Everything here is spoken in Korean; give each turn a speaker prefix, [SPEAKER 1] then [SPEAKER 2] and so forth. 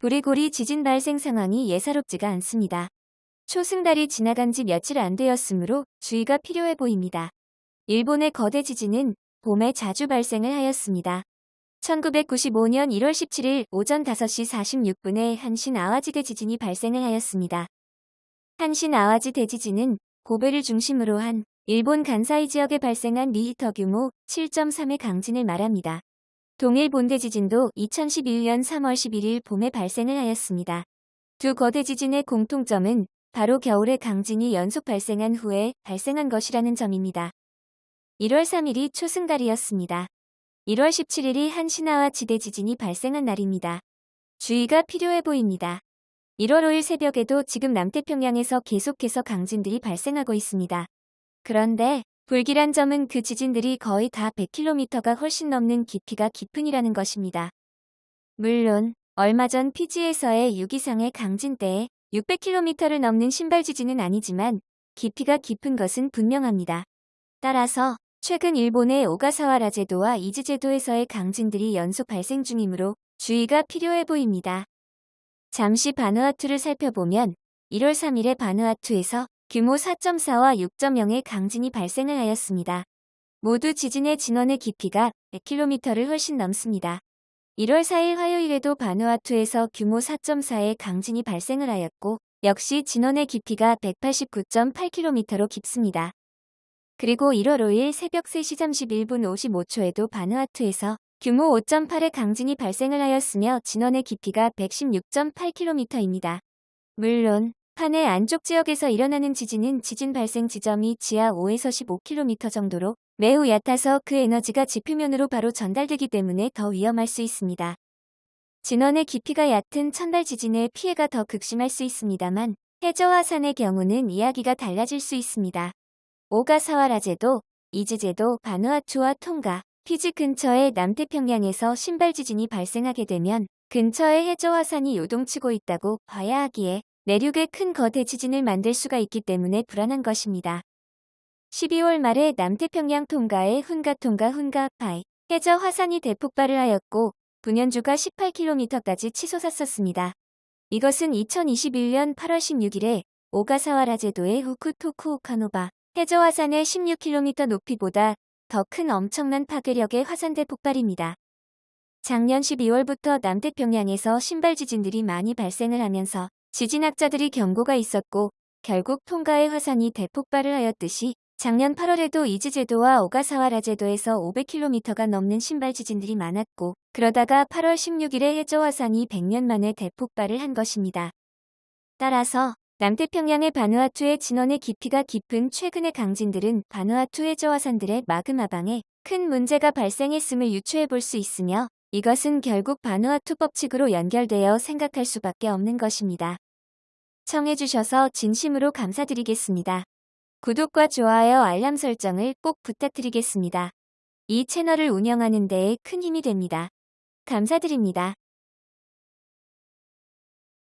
[SPEAKER 1] 브리고리 지진 발생 상황이 예사롭지가 않습니다. 초승달이 지나간 지 며칠 안 되었으므로 주의가 필요해 보입니다. 일본의 거대 지진은 봄에 자주 발생을 하였습니다. 1995년 1월 17일 오전 5시 46분에 한신 아와지 대 지진이 발생을 하였습니다. 한신 아와지 대지진은 고베를 중심으로 한 일본 간사이 지역에 발생한 리히터 규모 7.3의 강진을 말합니다. 동일 본대 지진도 2011년 3월 11일 봄에 발생을 하였습니다. 두 거대 지진의 공통점은 바로 겨울에 강진이 연속 발생한 후에 발생한 것이라는 점입니다. 1월 3일이 초승달이었습니다. 1월 17일이 한신하와 지대 지진이 발생한 날입니다. 주의가 필요해 보입니다. 1월 5일 새벽에도 지금 남태평양에서 계속해서 강진들이 발생하고 있습니다. 그런데 불길한 점은 그 지진들이 거의 다 100km가 훨씬 넘는 깊이가 깊은이라는 것입니다. 물론 얼마 전 피지에서의 6이상의 강진 때에 600km를 넘는 심발 지진은 아니지만 깊이가 깊은 것은 분명합니다. 따라서 최근 일본의 오가사와라 제도와 이즈 제도에서의 강진들이 연속 발생 중이므로 주의가 필요해 보입니다. 잠시 바누아투를 살펴보면 1월 3일에 바누아투에서 규모 4.4와 6.0의 강진이 발생을 하였습니다. 모두 지진의 진원의 깊이가 100km를 훨씬 넘습니다. 1월 4일 화요일에도 바누아투에서 규모 4.4의 강진이 발생을 하였고 역시 진원의 깊이가 189.8km로 깊습니다. 그리고 1월 5일 새벽 3시 31분 55초에도 바누아투에서 규모 5.8의 강진이 발생을 하였으며 진원의 깊이가 116.8km입니다. 물론 판의 안쪽 지역에서 일어나는 지진은 지진 발생 지점이 지하 5에서 15km 정도로 매우 얕아서 그 에너지가 지표면으로 바로 전달되기 때문에 더 위험할 수 있습니다. 진원의 깊이가 얕은 천달 지진의 피해가 더 극심할 수 있습니다만 해저와 산의 경우는 이야기가 달라질 수 있습니다. 오가사와라제도, 이즈제도, 바누아투와 통가, 피지 근처의 남태평양에서 신발 지진이 발생하게 되면 근처에 해저와 산이 요동치고 있다고 봐야 하기에 내륙에 큰 거대 지진을 만들 수가 있기 때문에 불안한 것입니다. 12월 말에 남태평양 통가의 훈가 통가 훈가 파이 해저 화산이 대폭발을 하였고 분연주가 18km까지 치솟았었습니다. 이것은 2021년 8월 16일에 오가사와라 제도의 후쿠토쿠오카노바 해저 화산의 16km 높이보다 더 큰 엄청난 파괴력의 화산 대폭발입니다. 작년 12월부터 남태평양에서 신발 지진들이 많이 발생을 하면서 지진학자들이 경고가 있었고 결국 통가의 화산이 대폭발을 하였듯이 작년 8월에도 이즈제도와 오가사와라 제도에서 500km가 넘는 신발 지진들이 많았고 그러다가 8월 16일에 해저 화산이 100년 만에 대폭발을 한 것입니다. 따라서 남태평양의 바누아투의 진원의 깊이가 깊은 최근의 강진들은 바누아투 해저 화산들의 마그마방에 큰 문제가 발생했음을 유추해 볼 수 있으며 이것은 결국 바누아투 법칙으로 연결되어 생각할 수밖에 없는 것입니다. 청해주셔서 진심으로 감사드리겠습니다. 구독과 좋아요 알람 설정을 꼭 부탁드리겠습니다. 이 채널을 운영하는 데에 큰 힘이 됩니다. 감사드립니다.